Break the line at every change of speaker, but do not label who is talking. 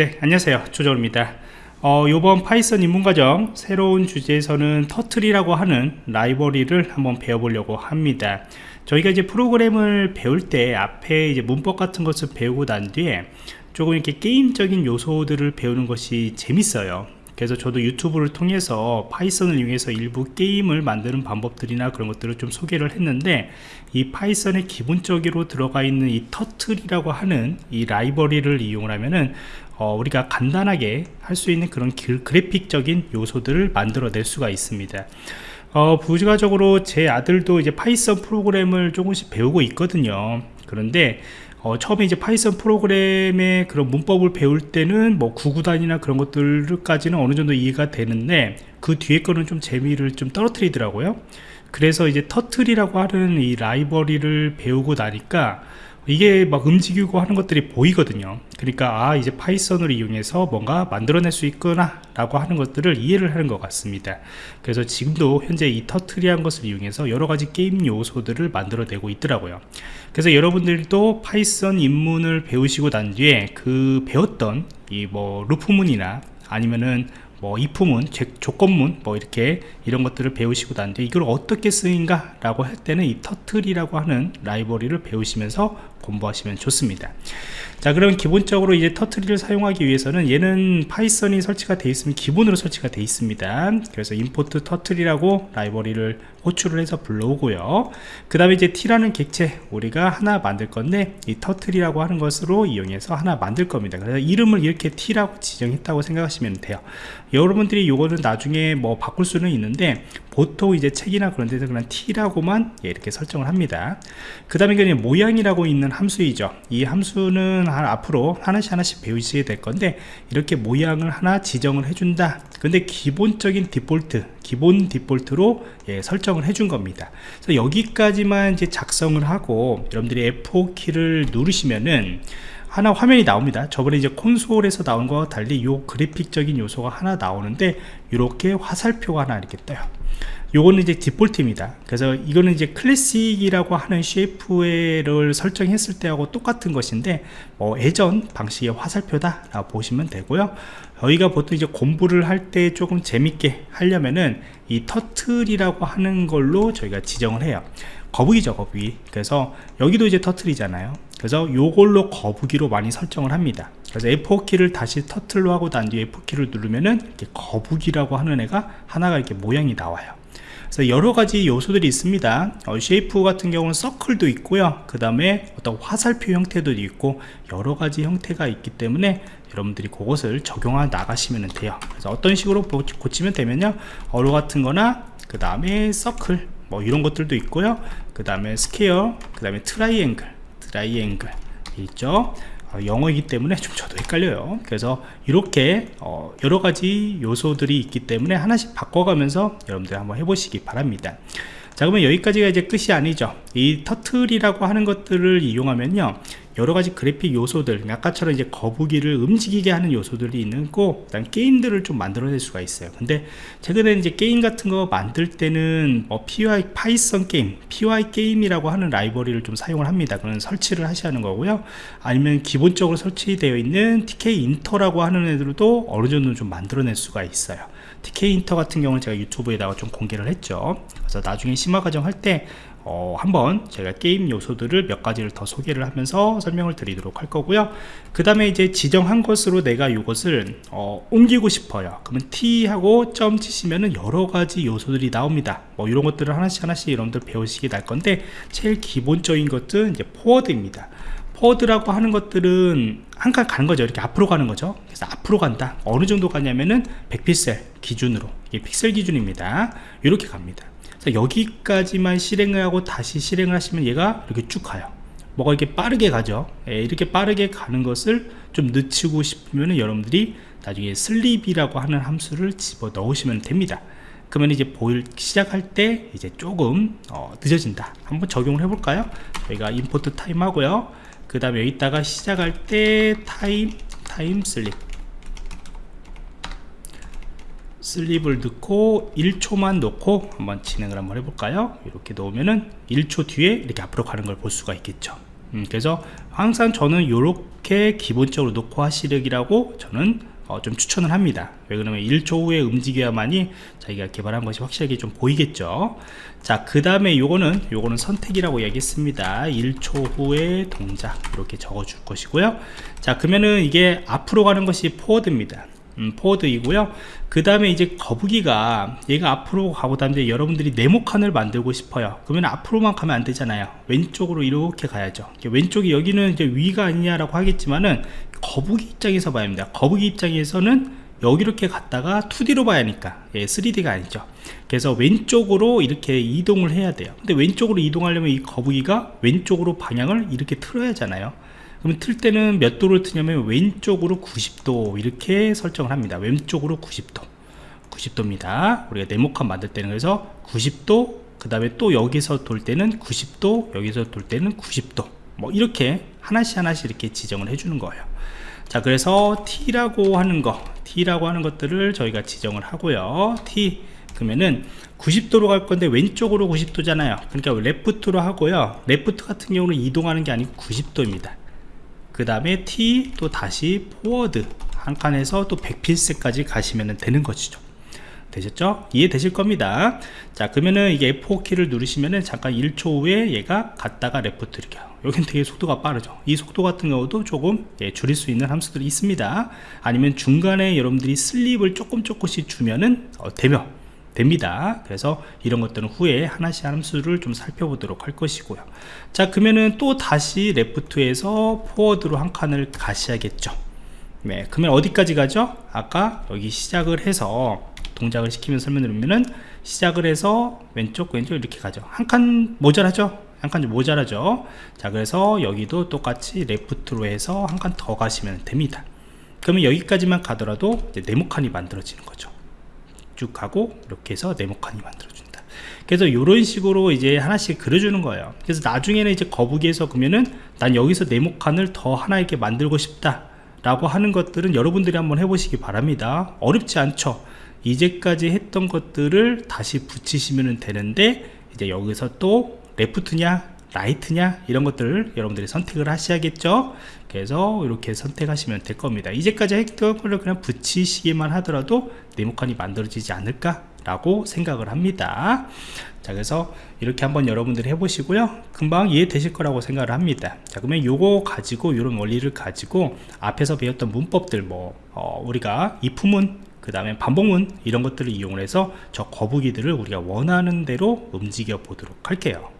네 안녕하세요. 조정입니다. 어, 이번 파이썬 입문과정 새로운 주제에서는 turtle이라고 하는 라이브러리를 한번 배워보려고 합니다. 저희가 이제 프로그램을 배울 때 앞에 이제 문법 같은 것을 배우고 난 뒤에 조금 이렇게 게임적인 요소들을 배우는 것이 재밌어요 그래서 저도 유튜브를 통해서 파이썬을 이용해서 일부 게임을 만드는 방법들이나 그런 것들을 좀 소개를 했는데 이 파이썬의 기본적으로 들어가 있는 이 turtle이라고 하는 이 라이브러리를 이용을 하면은 어, 우리가 간단하게 할 수 있는 그런 그래픽적인 요소들을 만들어낼 수가 있습니다. 어, 부가적으로 제 아들도 이제 파이썬 프로그램을 조금씩 배우고 있거든요. 그런데 어, 처음에 이제 파이썬 프로그램의 그런 문법을 배울 때는 뭐 구구단이나 그런 것들까지는 어느 정도 이해가 되는데 그 뒤에 거는 좀 재미를 좀 떨어뜨리더라고요. 그래서 이제 turtle이라고 하는 이 라이브러리를 배우고 나니까 이게 막 움직이고 하는 것들이 보이거든요. 그러니까 아 이제 파이썬을 이용해서 뭔가 만들어낼 수 있구나 라고 하는 것들을 이해를 하는 것 같습니다. 그래서 지금도 현재 이 turtle이란 것을 이용해서 여러가지 게임 요소들을 만들어내고 있더라고요. 그래서 여러분들도 파이썬 입문을 배우시고 난 뒤에 그 배웠던 이 뭐 loop문이나 아니면은 뭐 if문 조건문 뭐 이렇게 이런 것들을 배우시고 난 뒤에 이걸 어떻게 쓰인가 라고 할 때는 이 turtle이라고 하는 라이브러리를 배우시면서 공부하시면 좋습니다. 자 그럼 기본적으로 이제 터트리를 사용하기 위해서는 얘는 파이썬이 설치가 되어 있으면 기본으로 설치가 되어 있습니다. 그래서 import turtle이라고 라이브러리를 호출을 해서 불러오고요. 그 다음에 이제 t라는 객체 우리가 하나 만들 건데 이 turtle이라고 하는 것으로 이용해서 하나 만들 겁니다. 그래서 이름을 이렇게 t라고 지정했다고 생각하시면 돼요. 여러분들이 이거는 나중에 뭐 바꿀 수는 있는데 보통 이제 책이나 그런 데서 그냥 t라고만 예, 이렇게 설정을 합니다. 그 다음에 모양이라고 있는 함수이죠. 이 함수는 앞으로 하나씩 하나씩 배우시게 될 건데 이렇게 모양을 하나 지정을 해준다. 근데 기본적인 디폴트 기본 디폴트로 예, 설정을 해준 겁니다. 그래서 여기까지만 이제 작성을 하고 여러분들이 F4키를 누르시면은 하나 화면이 나옵니다. 저번에 이제 콘솔에서 나온 거와 달리 이 그래픽적인 요소가 하나 나오는데 이렇게 화살표가 하나 이렇게 떠요. 요거는 이제 디폴트입니다. 그래서 이거는 이제 classic이라고 하는 shape를 설정했을 때하고 똑같은 것인데 뭐 예전 방식의 화살표다 라고 보시면 되고요. 저희가 보통 이제 공부를 할 때 조금 재밌게 하려면은 이 turtle이라고 하는 걸로 저희가 지정을 해요. 거북이죠 거북이. 그래서 여기도 이제 turtle이잖아요 그래서 요걸로 거북이로 많이 설정을 합니다. 그래서 F4키를 다시 turtle로 하고 난 뒤에 F4키를 누르면은 이렇게 거북이라고 하는 애가 하나가 이렇게 모양이 나와요. 그래서 여러 가지 요소들이 있습니다. 어, shape 같은 경우는 circle도 있고요. 그 다음에 어떤 화살표 형태도 있고 여러 가지 형태가 있기 때문에 여러분들이 그것을 적용해 나가시면 돼요. 그래서 어떤 식으로 고치면 되면요. arrow 같은 거나 그 다음에 서클 뭐 이런 것들도 있고요. 그 다음에 square 그 다음에 triangle triangle 있죠? 어, 영어이기 때문에 좀 저도 헷갈려요. 그래서 이렇게 어, 여러가지 요소들이 있기 때문에 하나씩 바꿔가면서 여러분들 한번 해보시기 바랍니다. 자 그러면 여기까지가 이제 끝이 아니죠. 이 turtle이라고 하는 것들을 이용하면요 여러가지 그래픽 요소들 아까처럼 이제 거북이를 움직이게 하는 요소들이 있고 일단 게임들을 좀 만들어낼 수가 있어요. 근데 최근에 이제 게임 같은 거 만들 때는 뭐 PY Python 게임 Pygame이라고 하는 라이브러리를 좀 사용을 합니다. 그런 설치를 하셔야 하는 거고요. 아니면 기본적으로 설치되어 있는 Tkinter라고 하는 애들도 어느 정도 좀 만들어낼 수가 있어요. Tkinter 같은 경우는 제가 유튜브에다가 좀 공개를 했죠. 그래서 나중에 심화 과정 할때 어, 한번 제가 게임 요소들을 몇 가지를 더 소개를 하면서 설명을 드리도록 할 거고요. 그 다음에 이제 지정한 것으로 내가 이것을 어, 옮기고 싶어요. 그러면 T 하고 점 치시면은 여러 가지 요소들이 나옵니다. 뭐 이런 것들을 하나씩 하나씩 여러분들 배우시게 될 건데 제일 기본적인 것은 이제 forward입니다. forward라고 하는 것들은 한 칸 가는 거죠. 이렇게 앞으로 가는 거죠. 그래서 앞으로 간다. 어느 정도 가냐면은 100픽셀 기준으로. 이게 픽셀 기준입니다. 이렇게 갑니다 여기까지만 실행을 하고 다시 실행을 하시면 얘가 이렇게 쭉 가요. 뭐가 이렇게 빠르게 가죠? 예, 이렇게 빠르게 가는 것을 좀 늦추고 싶으면 여러분들이 나중에 sleep이라고 하는 함수를 집어 넣으시면 됩니다. 그러면 이제 보일 시작할 때 이제 조금 어, 늦어진다. 한번 적용을 해 볼까요? 저희가 import time 하고요. 그 다음에 여기다가 시작할 때 time time sleep sleep을 넣고 1초만 놓고 한번 진행을 한번 해볼까요? 이렇게 놓으면은 1초 뒤에 이렇게 앞으로 가는 걸 볼 수가 있겠죠. 음, 그래서 항상 저는 이렇게 기본적으로 놓고 하시라고 저는 어, 좀 추천을 합니다. 왜 그러면 1초 후에 움직여야만이 자기가 개발한 것이 확실하게 좀 보이겠죠. 자 그 다음에 요거는 요거는 선택이라고 얘기했습니다. 1초 후에 동작 이렇게 적어 줄 것이고요. 자 그러면은 이게 앞으로 가는 것이 포워드입니다 음, 포워드이고요. 그 다음에 이제 거북이가 얘가 앞으로 가보다 이제 여러분들이 네모칸을 만들고 싶어요. 그러면 앞으로만 가면 안 되잖아요. 왼쪽으로 이렇게 가야죠. 왼쪽이 여기는 이제 위가 아니냐라고 하겠지만은 거북이 입장에서 봐야 합니다. 거북이 입장에서는 여기 이렇게 갔다가 2D로 봐야 하니까. 예, 3D가 아니죠. 그래서 왼쪽으로 이렇게 이동을 해야 돼요. 근데 왼쪽으로 이동하려면 이 거북이가 왼쪽으로 방향을 이렇게 틀어야 하잖아요 그러면 틀 때는 몇 도를 트냐면 왼쪽으로 90도 이렇게 설정을 합니다. 왼쪽으로 90도. 90도입니다. 우리가 네모칸 만들 때는 그래서 90도 그 다음에 또 여기서 돌 때는 90도 여기서 돌 때는 90도. 뭐 이렇게 하나씩 하나씩 이렇게 지정을 해주는 거예요. 자 그래서 T라고 하는 거 T라고 하는 것들을 저희가 지정을 하고요. T 그러면은 90도로 갈 건데 왼쪽으로 90도잖아요. 그러니까 left로 하고요. left 같은 경우는 이동하는 게 아니고 90도입니다 그 다음에 T 또 다시 forward 한 칸에서 또 100픽셀까지 가시면 되는 것이죠. 되셨죠? 이해되실 겁니다. 자 그러면은 이게 F4키를 누르시면은 잠깐 1초 후에 얘가 갔다가 left 이렇게 여긴 되게 속도가 빠르죠? 이 속도 같은 경우도 조금 예, 줄일 수 있는 함수들이 있습니다. 아니면 중간에 여러분들이 sleep을 조금 조금씩 주면은 어, 되며 됩니다. 그래서 이런 것들은 후에 하나씩 함수를 좀 살펴보도록 할 것이고요. 자 그러면은 또 다시 레프트에서 포워드로 한 칸을 가셔야겠죠. 네 그러면 어디까지 가죠? 아까 여기 시작을 해서 동작을 시키면서 설명드리면은 시작을 해서 왼쪽 왼쪽 이렇게 가죠. 한 칸 모자라죠? 한 칸 좀 모자라죠? 자 그래서 여기도 똑같이 레프트로 해서 한 칸 더 가시면 됩니다. 그러면 여기까지만 가더라도 이제 네모 칸이 만들어지는 거죠 쭉 가고 이렇게 해서 네모칸이 만들어준다. 그래서 이런 식으로 이제 하나씩 그려주는 거예요. 그래서 나중에는 이제 거북이에서 그러면은 난 여기서 네모칸을 더 하나 이렇게 만들고 싶다 라고 하는 것들은 여러분들이 한번 해보시기 바랍니다. 어렵지 않죠? 이제까지 했던 것들을 다시 붙이시면 되는데 이제 여기서 또 레프트냐 라이트냐? 이런 것들을 여러분들이 선택을 하셔야겠죠? 그래서 이렇게 선택하시면 될 겁니다. 이제까지 했던 걸 그냥 붙이시기만 하더라도 네모칸이 만들어지지 않을까 라고 생각을 합니다. 자 그래서 이렇게 한번 여러분들이 해보시고요. 금방 이해되실 거라고 생각을 합니다. 자 그러면 요거 가지고 이런 원리를 가지고 앞에서 배웠던 문법들 뭐 어, 우리가 이품은 그 다음에 반복문 이런 것들을 이용해서 저 거북이들을 우리가 원하는 대로 움직여 보도록 할게요